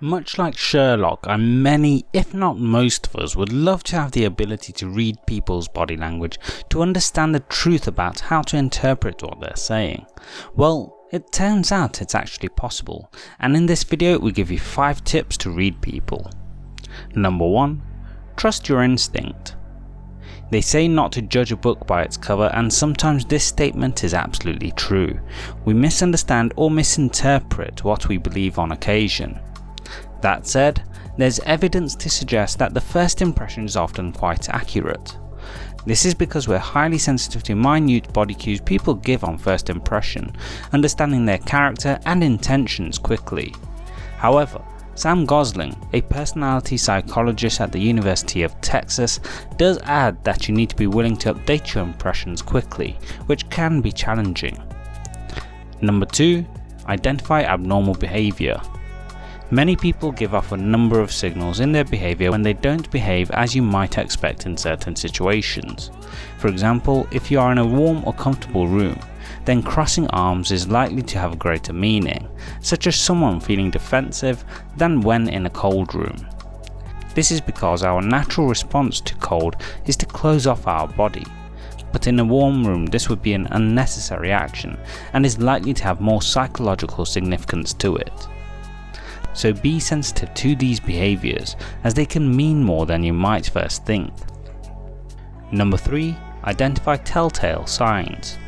Much like Sherlock, and many, if not most of us, would love to have the ability to read people's body language to understand the truth about how to interpret what they're saying. Well, it turns out it's actually possible, and in this video we give you 5 tips to read people. Number 1. Trust your instinct. They say not to judge a book by its cover and sometimes this statement is absolutely true. We misunderstand or misinterpret what we believe on occasion. That said, there's evidence to suggest that the first impression is often quite accurate. This is because we're highly sensitive to minute body cues people give on first impression, understanding their character and intentions quickly. However, Sam Gosling, a personality psychologist at the University of Texas, does add that you need to be willing to update your impressions quickly, which can be challenging. Number 2. Identify abnormal behaviour. Many people give off a number of signals in their behaviour when they don't behave as you might expect in certain situations. For example, if you are in a warm or comfortable room, then crossing arms is likely to have a greater meaning, such as someone feeling defensive than when in a cold room. This is because our natural response to cold is to close off our body, but in a warm room this would be an unnecessary action and is likely to have more psychological significance to it so be sensitive to these behaviours as they can mean more than you might first think. Number 3. Identify telltale signs.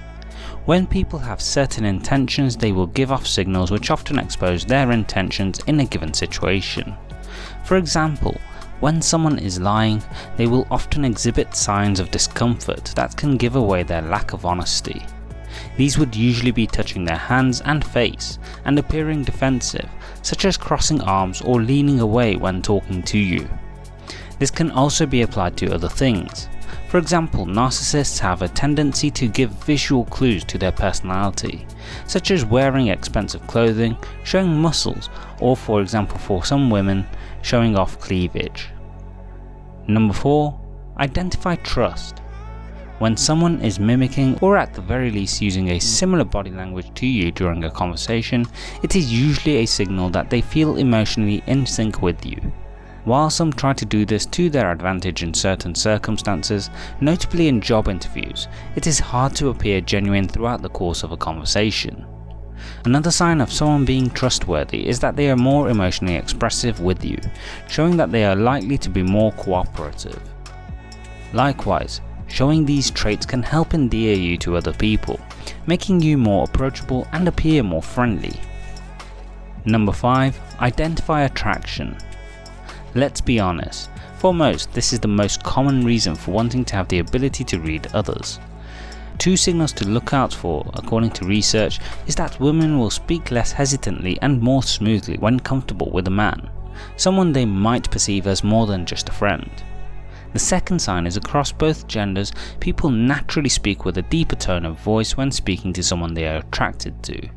When people have certain intentions they will give off signals which often expose their intentions in a given situation. For example, when someone is lying, they will often exhibit signs of discomfort that can give away their lack of honesty. These would usually be touching their hands and face and appearing defensive, such as crossing arms or leaning away when talking to you. This can also be applied to other things. For example, narcissists have a tendency to give visual clues to their personality, such as wearing expensive clothing, showing muscles, or for example for some women, showing off cleavage. Number 4. Identify trust. When someone is mimicking or at the very least using a similar body language to you during a conversation, it is usually a signal that they feel emotionally in sync with you. While some try to do this to their advantage in certain circumstances, notably in job interviews, it is hard to appear genuine throughout the course of a conversation. Another sign of someone being trustworthy is that they are more emotionally expressive with you, showing that they are likely to be more cooperative. Likewise, Showing these traits can help endear you to other people, making you more approachable and appear more friendly. Number 5. Identify attraction. Let's be honest, for most this is the most common reason for wanting to have the ability to read others. Two signals to look out for, according to research, is that women will speak less hesitantly and more smoothly when comfortable with a man, someone they might perceive as more than just a friend. The second sign is across both genders, people naturally speak with a deeper tone of voice when speaking to someone they are attracted to.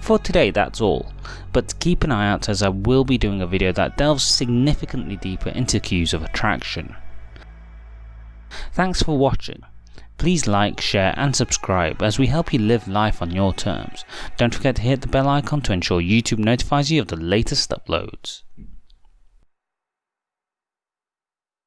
For today that's all, but keep an eye out as I will be doing a video that delves significantly deeper into cues of attraction. Thanks for watching. Please like, share and subscribe as we help you live life on your terms. Don't forget to hit the bell icon to ensure YouTube notifies you of the latest uploads.